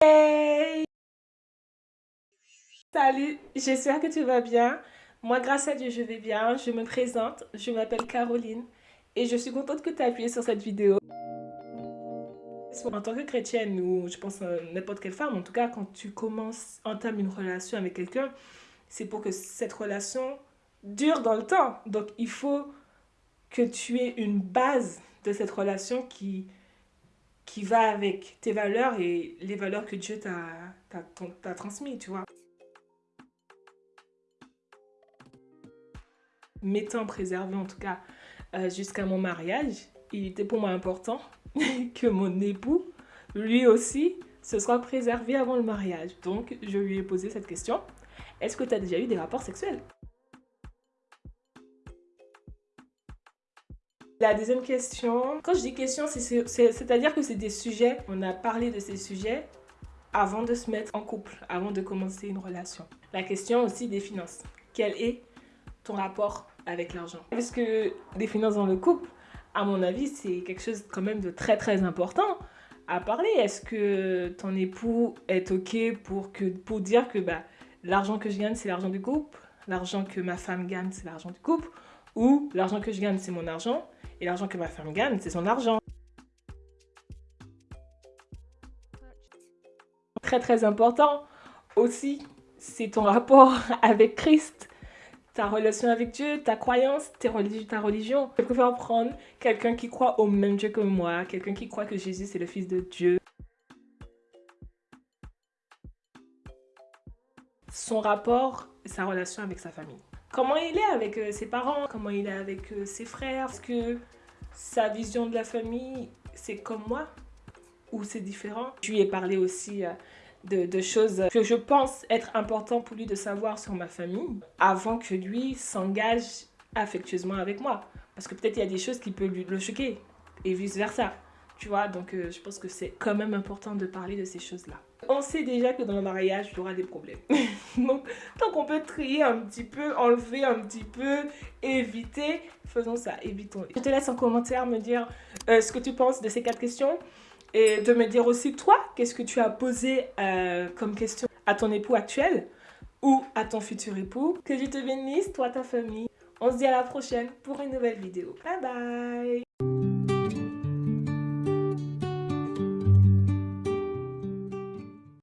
Hey Salut, j'espère que tu vas bien. Moi, grâce à Dieu, je vais bien. Je me présente, je m'appelle Caroline et je suis contente que tu aies appuyé sur cette vidéo. En tant que chrétienne ou je pense n'importe quelle femme, en tout cas quand tu commences, entames une relation avec quelqu'un, c'est pour que cette relation dure dans le temps. Donc il faut que tu aies une base de cette relation qui, qui va avec tes valeurs et les valeurs que Dieu t'a transmises, tu vois. M'étant préservé en tout cas euh, jusqu'à mon mariage, il était pour moi important que mon époux, lui aussi, se soit préservé avant le mariage. Donc, je lui ai posé cette question. Est-ce que tu as déjà eu des rapports sexuels? La deuxième question, quand je dis question, c'est-à-dire que c'est des sujets, on a parlé de ces sujets avant de se mettre en couple, avant de commencer une relation. La question aussi des finances. Quel est ton rapport avec l'argent? Parce que les finances dans le couple, à mon avis, c'est quelque chose quand même de très très important à parler. Est-ce que ton époux est OK pour, pour dire que bah, l'argent que je gagne, c'est l'argent du couple, l'argent que ma femme gagne, c'est l'argent du couple, ou l'argent que je gagne, c'est mon argent, et l'argent que ma femme gagne, c'est son argent. Très très important aussi, c'est ton rapport avec Christ, ta relation avec Dieu, ta croyance, ta religion. Je préfère prendre quelqu'un qui croit au même Dieu que moi, quelqu'un qui croit que Jésus c'est le Fils de Dieu. Son rapport, sa relation avec sa famille comment il est avec euh, ses parents, comment il est avec euh, ses frères. Est-ce que sa vision de la famille, c'est comme moi ou c'est différent Je lui ai parlé aussi euh, de, choses que je pense être important pour lui de savoir sur ma famille avant que lui s'engage affectueusement avec moi. Parce que peut-être il y a des choses qui peuvent lui, le choquer et vice-versa. Tu vois, donc je pense que c'est quand même important de parler de ces choses-là on sait déjà que dans le mariage, il y aura des problèmes. Donc, tant qu'on peut trier un petit peu, enlever un petit peu, éviter, faisons ça, évitons. Je te laisse en commentaire me dire euh, ce que tu penses de ces quatre questions et de me dire aussi toi, qu'est-ce que tu as posé euh, comme question à ton époux actuel ou à ton futur époux? Que Dieu te bénisse, toi, ta famille. On se dit à la prochaine pour une nouvelle vidéo. Bye bye